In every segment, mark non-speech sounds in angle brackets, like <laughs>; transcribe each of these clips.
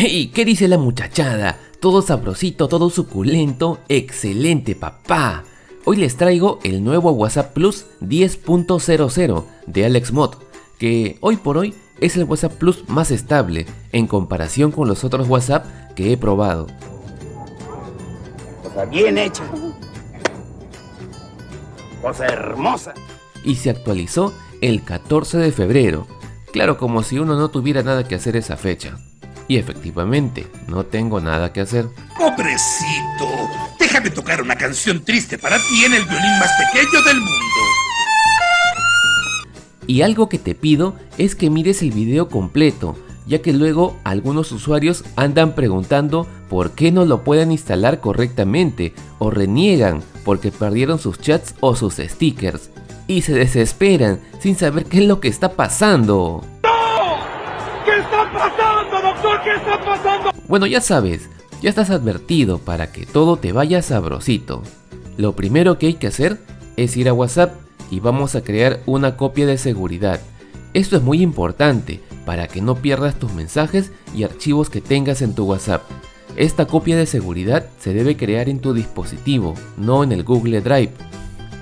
¡Hey! ¿Qué dice la muchachada? Todo sabrosito, todo suculento, excelente papá. Hoy les traigo el nuevo WhatsApp Plus 10.00 de AlexMod, que hoy por hoy es el WhatsApp Plus más estable en comparación con los otros WhatsApp que he probado. Cosa bien hecha. Cosa hermosa. Y se actualizó el 14 de febrero. Claro, como si uno no tuviera nada que hacer esa fecha. Y efectivamente, no tengo nada que hacer. Pobrecito, déjame tocar una canción triste para ti en el violín más pequeño del mundo. Y algo que te pido es que mires el video completo, ya que luego algunos usuarios andan preguntando por qué no lo pueden instalar correctamente o reniegan porque perdieron sus chats o sus stickers y se desesperan sin saber qué es lo que está pasando. ¿Qué está pasando? Bueno, ya sabes, ya estás advertido para que todo te vaya sabrosito. Lo primero que hay que hacer es ir a WhatsApp y vamos a crear una copia de seguridad. Esto es muy importante para que no pierdas tus mensajes y archivos que tengas en tu WhatsApp. Esta copia de seguridad se debe crear en tu dispositivo, no en el Google Drive.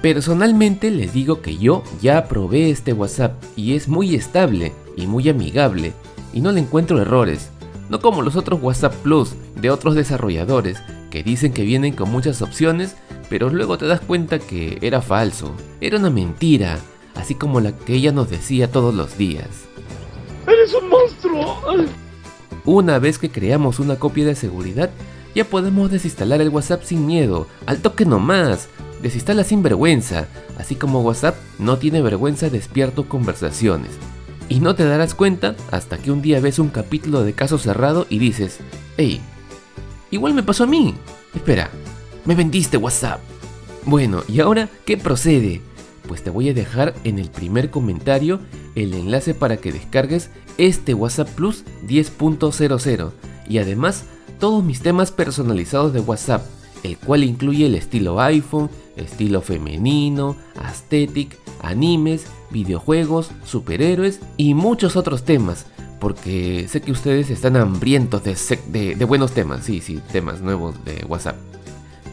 Personalmente les digo que yo ya probé este WhatsApp y es muy estable y muy amigable y no le encuentro errores, no como los otros WhatsApp Plus de otros desarrolladores que dicen que vienen con muchas opciones pero luego te das cuenta que era falso, era una mentira, así como la que ella nos decía todos los días. ¡Eres un monstruo! Una vez que creamos una copia de seguridad, ya podemos desinstalar el WhatsApp sin miedo, al toque nomás, desinstala sin vergüenza, así como WhatsApp no tiene vergüenza despierto conversaciones. Y no te darás cuenta hasta que un día ves un capítulo de caso cerrado y dices, hey, igual me pasó a mí. Espera, me vendiste WhatsApp. Bueno, ¿y ahora qué procede? Pues te voy a dejar en el primer comentario el enlace para que descargues este WhatsApp Plus 10.00 y además todos mis temas personalizados de WhatsApp, el cual incluye el estilo iPhone, estilo femenino, aesthetic, animes, videojuegos, superhéroes y muchos otros temas, porque sé que ustedes están hambrientos de, buenos temas, sí, sí, temas nuevos de WhatsApp.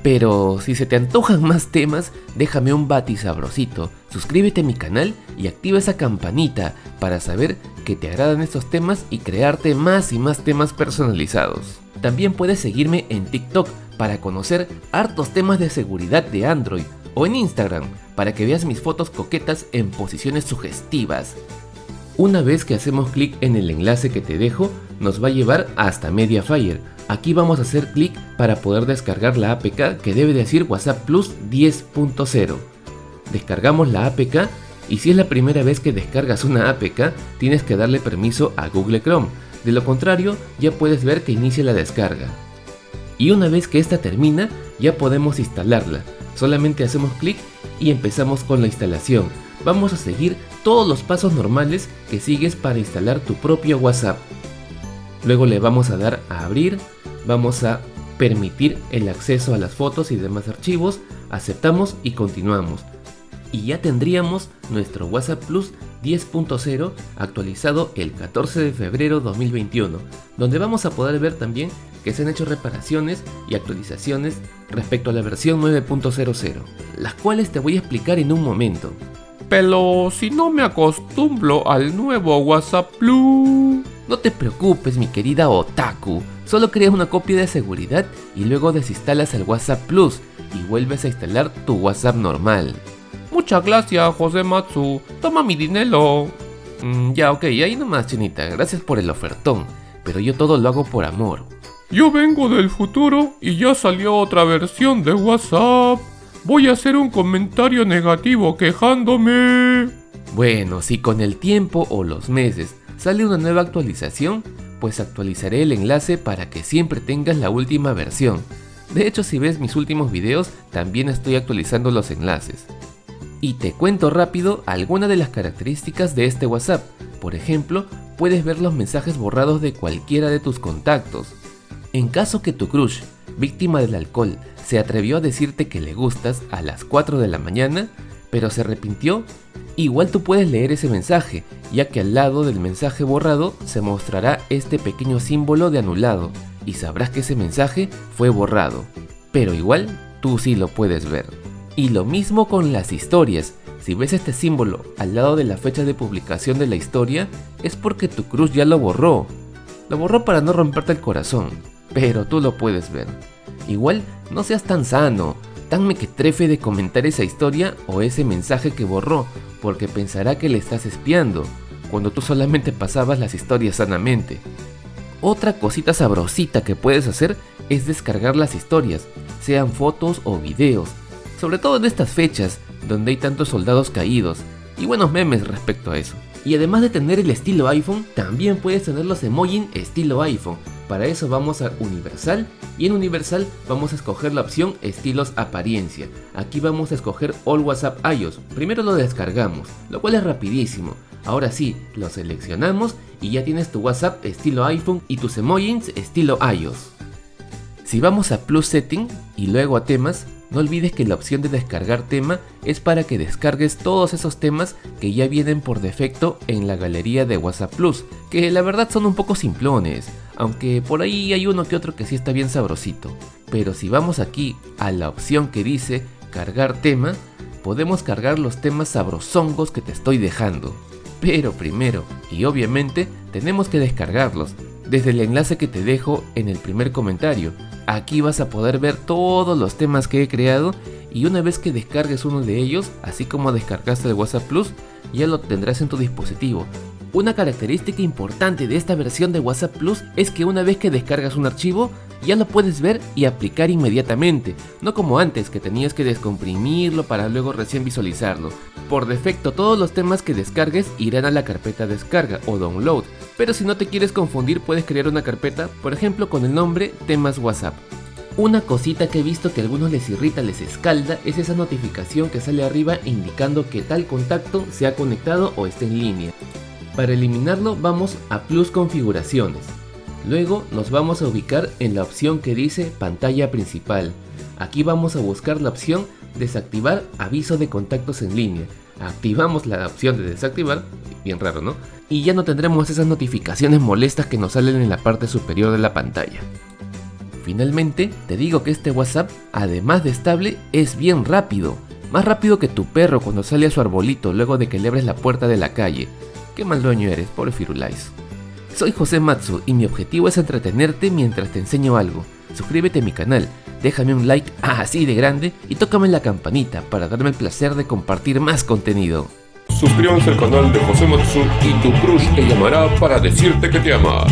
Pero si se te antojan <laughs> más temas, déjame un bati sabrosito, suscríbete a mi canal y activa esa campanita para saber que te agradan estos temas y crearte más y más temas personalizados. También puedes seguirme en TikTok para conocer hartos temas de seguridad de Android o en Instagram para que veas mis fotos coquetas en posiciones sugestivas. Una vez que hacemos clic en el enlace que te dejo, nos va a llevar hasta Mediafire, Aquí vamos a hacer clic para poder descargar la APK que debe decir WhatsApp Plus 10.0. Descargamos la APK y si es la primera vez que descargas una APK tienes que darle permiso a Google Chrome, de lo contrario ya puedes ver que inicia la descarga. Y una vez que esta termina ya podemos instalarla, solamente hacemos clic y empezamos con la instalación. Vamos a seguir todos los pasos normales que sigues para instalar tu propio WhatsApp. Luego le vamos a dar a abrir, vamos a permitir el acceso a las fotos y demás archivos, aceptamos y continuamos. Y ya tendríamos nuestro WhatsApp Plus 10.0 actualizado el 14 de febrero 2021, donde vamos a poder ver también que se han hecho reparaciones y actualizaciones respecto a la versión 9.00, las cuales te voy a explicar en un momento. Pero si no me acostumbro al nuevo WhatsApp Plus... No te preocupes mi querida Otaku, solo creas una copia de seguridad y luego desinstalas el WhatsApp Plus y vuelves a instalar tu WhatsApp normal. Muchas gracias José Matsu, toma mi dinero. Mm, ya ok, ahí nomás chinita, gracias por el ofertón, pero yo todo lo hago por amor. Yo vengo del futuro y ya salió otra versión de WhatsApp. Voy a hacer un comentario negativo quejándome. Bueno, si con el tiempo o los meses sale una nueva actualización, pues actualizaré el enlace para que siempre tengas la última versión. De hecho, si ves mis últimos videos, también estoy actualizando los enlaces. Y te cuento rápido algunas de las características de este WhatsApp. Por ejemplo, puedes ver los mensajes borrados de cualquiera de tus contactos. En caso que tu crush, víctima del alcohol, se atrevió a decirte que le gustas a las 4 de la mañana, pero se arrepintió, Igual tú puedes leer ese mensaje, ya que al lado del mensaje borrado se mostrará este pequeño símbolo de anulado y sabrás que ese mensaje fue borrado. Pero igual tú sí lo puedes ver. Y lo mismo con las historias. Si ves este símbolo al lado de la fecha de publicación de la historia, es porque tu cruz ya lo borró. Lo borró para no romperte el corazón, pero tú lo puedes ver. Igual no seas tan sano, tan mequetrefe de comentar esa historia o ese mensaje que borró, porque pensará que le estás espiando, cuando tú solamente pasabas las historias sanamente. Otra cosita sabrosita que puedes hacer es descargar las historias, sean fotos o videos, sobre todo en estas fechas donde hay tantos soldados caídos y buenos memes respecto a eso. Y además de tener el estilo iPhone, también puedes tener los emojis estilo iPhone. Para eso vamos a Universal y en Universal vamos a escoger la opción estilos apariencia. Aquí vamos a escoger All WhatsApp iOS. Primero lo descargamos, lo cual es rapidísimo. Ahora sí, lo seleccionamos y ya tienes tu WhatsApp estilo iPhone y tus emojis estilo iOS. Si vamos a Plus Setting y luego a temas, no olvides que la opción de descargar tema es para que descargues todos esos temas que ya vienen por defecto en la galería de WhatsApp Plus, que la verdad son un poco simplones, aunque por ahí hay uno que otro que sí está bien sabrosito. Pero si vamos aquí a la opción que dice cargar tema, podemos cargar los temas sabrosongos que te estoy dejando. Pero primero, y obviamente, tenemos que descargarlos, desde el enlace que te dejo en el primer comentario. Aquí vas a poder ver todos los temas que he creado y una vez que descargues uno de ellos, así como descargaste el WhatsApp Plus, ya lo tendrás en tu dispositivo. Una característica importante de esta versión de WhatsApp Plus es que una vez que descargas un archivo, ya lo puedes ver y aplicar inmediatamente, no como antes que tenías que descomprimirlo para luego recién visualizarlo. Por defecto todos los temas que descargues irán a la carpeta descarga o download, pero si no te quieres confundir puedes crear una carpeta, por ejemplo con el nombre temas WhatsApp. Una cosita que he visto que a algunos les irrita, les escalda, es esa notificación que sale arriba indicando que tal contacto se ha conectado o está en línea. Para eliminarlo vamos a Plus Configuraciones. Luego nos vamos a ubicar en la opción que dice pantalla principal. Aquí vamos a buscar la opción desactivar aviso de contactos en línea. Activamos la opción de desactivar, bien raro ¿no? Y ya no tendremos esas notificaciones molestas que nos salen en la parte superior de la pantalla. Finalmente, te digo que este WhatsApp, además de estable, es bien rápido. Más rápido que tu perro cuando sale a su arbolito luego de que le abres la puerta de la calle. Qué mal dueño eres, pobre Firulais. Soy José Matsu y mi objetivo es entretenerte mientras te enseño algo. Suscríbete a mi canal, déjame un like así de grande y tócame la campanita para darme el placer de compartir más contenido. Suscríbanse al canal de José Matsu y tu crush te llamará para decirte que te ama.